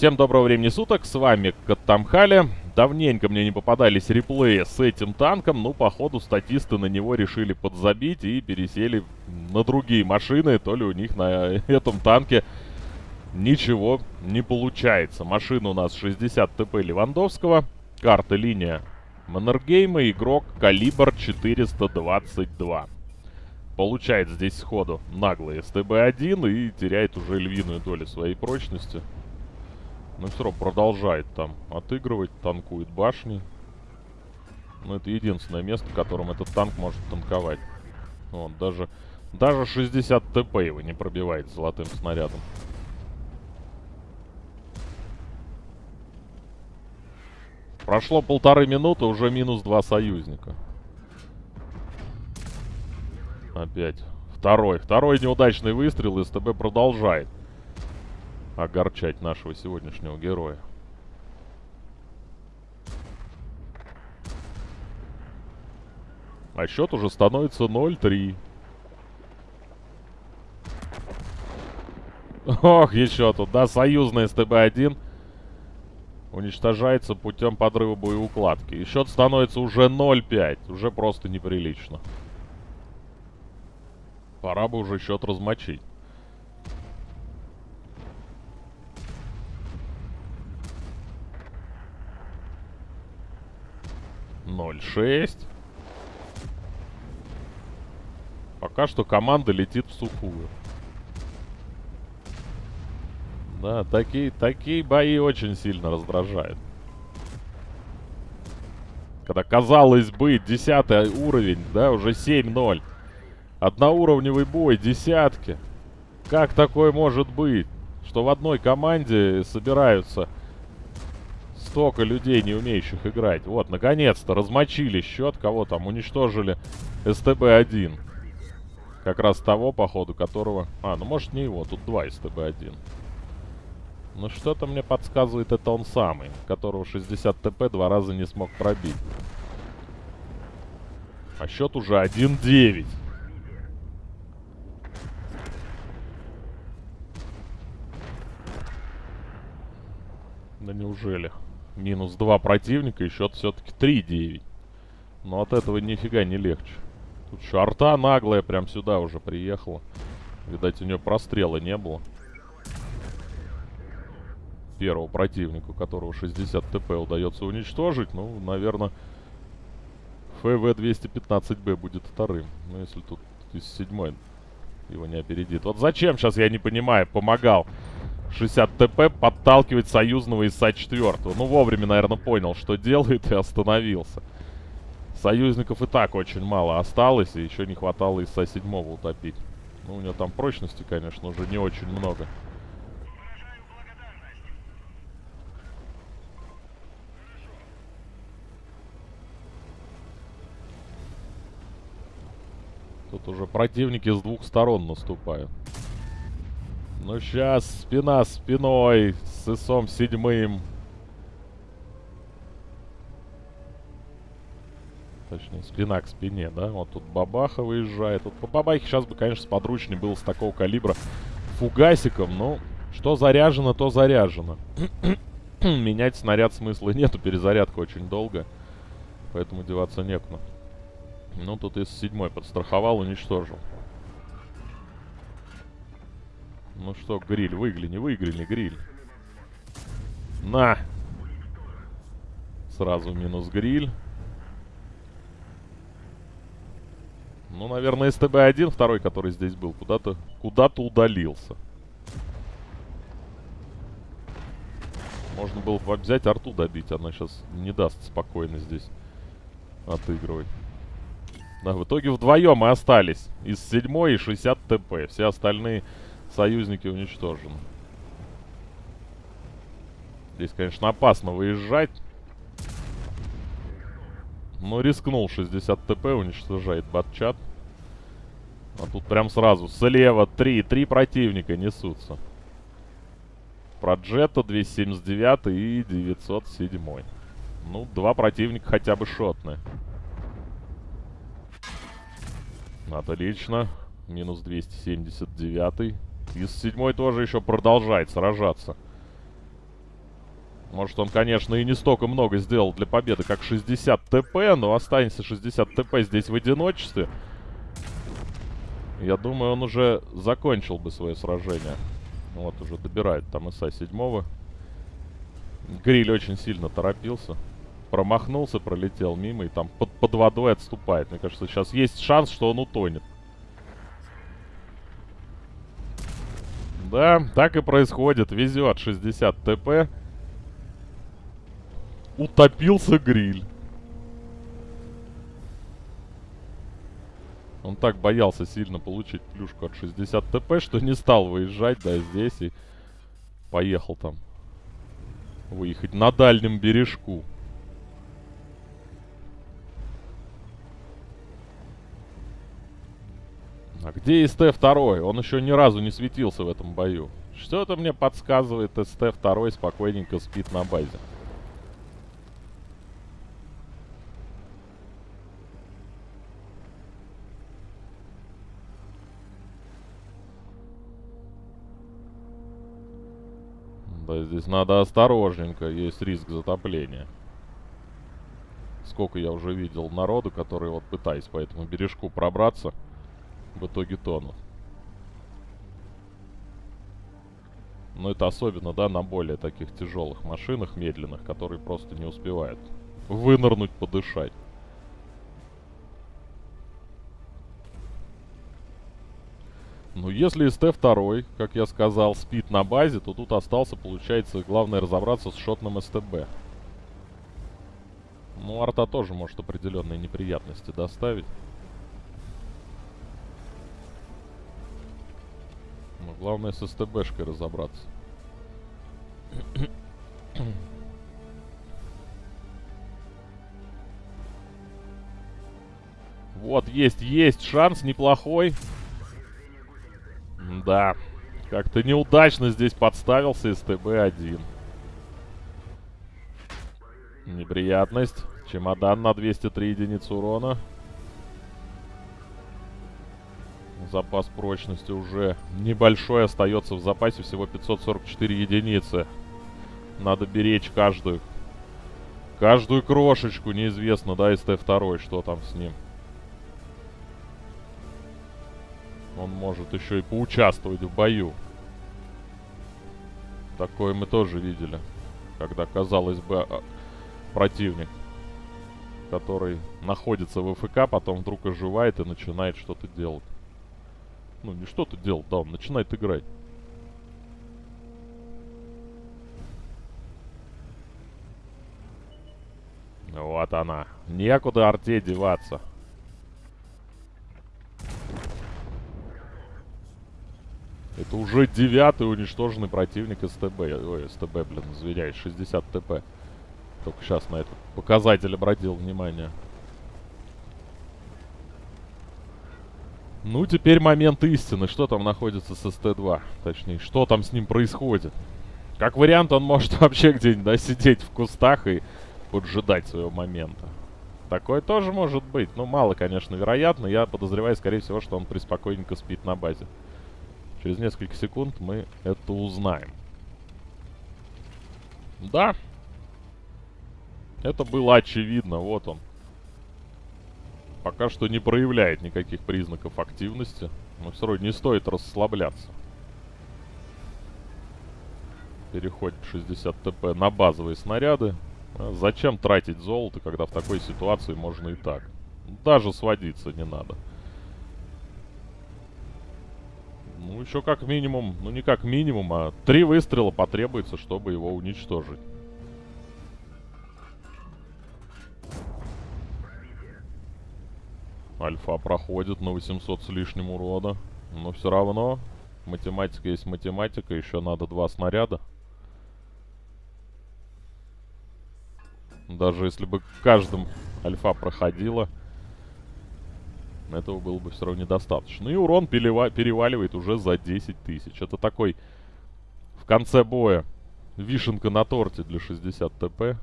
Всем доброго времени суток, с вами Каттамхали. Давненько мне не попадались реплеи с этим танком, ну, походу, статисты на него решили подзабить и пересели на другие машины, то ли у них на этом танке ничего не получается. Машина у нас 60 ТП Левандовского, карта линия Маннергейма, игрок калибр 422. Получает здесь сходу наглый СТБ-1 и теряет уже львиную долю своей прочности. Но все равно продолжает там отыгрывать, танкует башни. Но это единственное место, в котором этот танк может танковать. Вот, даже, даже 60 ТП его не пробивает золотым снарядом. Прошло полторы минуты, уже минус два союзника. Опять. Второй. Второй неудачный выстрел, СТБ продолжает огорчать нашего сегодняшнего героя. А счет уже становится 0-3. Ох, еще тут, да, союзный СТБ-1 уничтожается путем подрыва боеукладки. И счет становится уже 0-5. Уже просто неприлично. Пора бы уже счет размочить. Ноль шесть. Пока что команда летит в сухую. Да, такие, такие бои очень сильно раздражают. Когда, казалось бы, десятый уровень, да, уже 7-0. Одноуровневый бой, десятки. Как такое может быть? Что в одной команде собираются столько людей, не умеющих играть. Вот, наконец-то размочили счет. Кого там? Уничтожили СТБ-1. Как раз того, походу, которого... А, ну может не его, тут два СТБ-1. Ну что-то мне подсказывает, это он самый, которого 60 ТП два раза не смог пробить. А счет уже 1-9. Да неужели? Минус 2 противника и счет все-таки 3-9. Но от этого нифига не легче. Тут шарта наглая прям сюда уже приехала. Видать, у нее прострела не было первого противника, которого 60 ТП удается уничтожить, ну, наверное, ФВ-215Б будет вторым. Ну, если тут из седьмой его не опередит. Вот зачем, сейчас я не понимаю, помогал 60 ТП подталкивать союзного ИСа 4 Ну, вовремя, наверное, понял, что делает и остановился. Союзников и так очень мало осталось, и еще не хватало ИСа 7 утопить. Ну, у него там прочности, конечно, уже не очень много. Тут уже противники с двух сторон наступают. Ну, сейчас спина спиной с ИСом седьмым. Точнее, спина к спине, да? Вот тут бабаха выезжает. Вот по бабахе сейчас бы, конечно, сподручнее было с такого калибра фугасиком. Но что заряжено, то заряжено. Менять снаряд смысла нету. Перезарядка очень долго. Поэтому деваться некуда. Ну, тут из седьмой подстраховал, уничтожил. Ну что, гриль, выгляни, выгляни, гриль. На! Сразу минус гриль. Ну, наверное, СТБ-1, второй, который здесь был, куда-то куда-то удалился. Можно было бы взять арту добить, она сейчас не даст спокойно здесь отыгрывать. Да, в итоге вдвоем мы остались. Из 7 и 60 ТП. Все остальные союзники уничтожены. Здесь, конечно, опасно выезжать. Но рискнул 60 ТП, уничтожает батчат. А тут прям сразу слева 3, 3 противника несутся. Проджета 279 и 907. Ну, два противника хотя бы шотные. Отлично. Минус 279. Из седьмой тоже еще продолжает сражаться. Может, он, конечно, и не столько много сделал для победы, как 60 ТП, но останется 60 ТП здесь в одиночестве. Я думаю, он уже закончил бы свое сражение. Вот, уже добирает там ИСа 7 Гриль очень сильно торопился. Промахнулся, пролетел мимо и там под, под водой отступает. Мне кажется, сейчас есть шанс, что он утонет. Да, так и происходит. Везет 60 ТП. Утопился гриль. Он так боялся сильно получить плюшку от 60 ТП, что не стал выезжать, да, здесь и поехал там выехать на дальнем бережку. А где СТ-2? Он еще ни разу не светился в этом бою. Что-то мне подсказывает, СТ-2 спокойненько спит на базе. Да, здесь надо осторожненько, есть риск затопления. Сколько я уже видел народу, которые вот пытаясь по этому бережку пробраться в итоге тонут. Но это особенно, да, на более таких тяжелых машинах, медленных, которые просто не успевают вынырнуть, подышать. Ну, если СТ-2, как я сказал, спит на базе, то тут остался, получается, главное разобраться с шотным СТБ. Ну, арта тоже может определенные неприятности доставить. Главное с СТБшкой разобраться. Вот, есть, есть шанс неплохой. Да, как-то неудачно здесь подставился СТБ-1. Неприятность. Чемодан на 203 единицы урона. Запас прочности уже небольшой остается в запасе. Всего 544 единицы. Надо беречь каждую. Каждую крошечку. Неизвестно, да, СТ-2, что там с ним. Он может еще и поучаствовать в бою. Такое мы тоже видели. Когда, казалось бы, а, противник, который находится в ФК, потом вдруг оживает и начинает что-то делать. Ну, не что-то делать, да, он начинает играть. Вот она. Некуда арте деваться. Это уже девятый уничтоженный противник СТБ. Ой, СТБ, блин, извиняюсь, 60 ТП. Только сейчас на этот показатель обратил внимание. Ну, теперь момент истины. Что там находится с СТ-2? Точнее, что там с ним происходит? Как вариант, он может вообще где-нибудь, да, сидеть в кустах и поджидать своего момента. Такое тоже может быть. Ну, мало, конечно, вероятно. Я подозреваю, скорее всего, что он приспокойненько спит на базе. Через несколько секунд мы это узнаем. Да. Это было очевидно. Вот он. Пока что не проявляет никаких признаков активности. Но все равно не стоит расслабляться. Переходит 60 ТП на базовые снаряды. А зачем тратить золото, когда в такой ситуации можно и так? Даже сводиться не надо. Ну, еще как минимум, ну не как минимум, а три выстрела потребуется, чтобы его уничтожить. Альфа проходит на 800 с лишним урона. Но все равно, математика есть математика, еще надо два снаряда. Даже если бы каждым альфа проходила, этого было бы все равно недостаточно. И урон переваливает уже за 10 тысяч. Это такой в конце боя вишенка на торте для 60 ТП.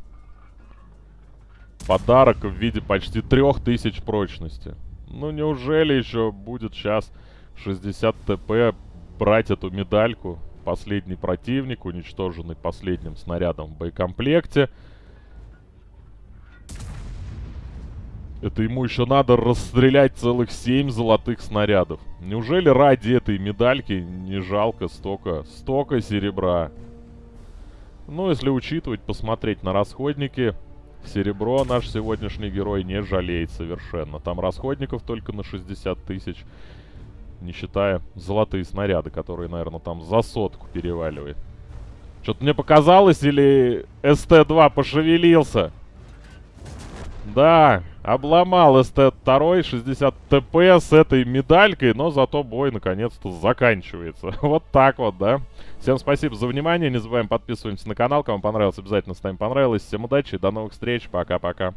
Подарок в виде почти 3000 прочности. Ну неужели еще будет сейчас 60 ТП брать эту медальку? последний противник, уничтоженный последним снарядом в боекомплекте. Это ему еще надо расстрелять целых 7 золотых снарядов. Неужели ради этой медальки не жалко столько, столько серебра? Ну, если учитывать, посмотреть на расходники, серебро наш сегодняшний герой не жалеет совершенно. Там расходников только на 60 тысяч, не считая золотые снаряды, которые, наверное, там за сотку переваливает. Что-то мне показалось, или СТ-2 пошевелился? Да, обломал СТ-2 60 ТП с этой медалькой, но зато бой наконец-то заканчивается. вот так вот, да. Всем спасибо за внимание, не забываем подписываемся на канал, кому понравилось, обязательно ставим понравилось. Всем удачи, до новых встреч, пока-пока.